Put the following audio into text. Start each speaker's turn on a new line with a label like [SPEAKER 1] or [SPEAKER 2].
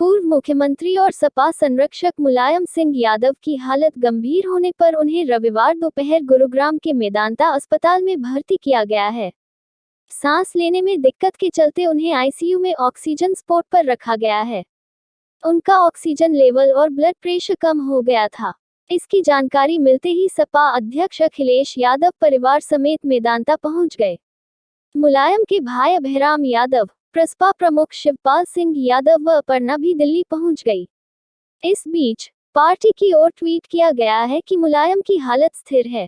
[SPEAKER 1] पूर्व मुख्यमंत्री और सपा संरक्षक मुलायम सिंह यादव की हालत गंभीर होने पर उन्हें रविवार दोपहर गुरुग्राम के मेदांता अस्पताल में भर्ती किया गया है। सांस लेने में दिक्कत के चलते उन्हें आईसीयू में ऑक्सीजन स्पोर्ट पर रखा गया है। उनका ऑक्सीजन लेवल और ब्लड प्रेशर कम हो गया था। इसकी जानकारी मिलते ही सपा अध्यक्ष अखिलेश यादव परिवार समेत मेदांता पहुँच गए। मुलायम के भाई अभयराम यादव प्रसपा प्रमुख शिवपाल सिंह यादव व अपर्णा भी दिल्ली पहुँच गई। इस बीच पार्टी की ओर ट्वीट किया गया है कि मुलायम की हालत स्थिर है।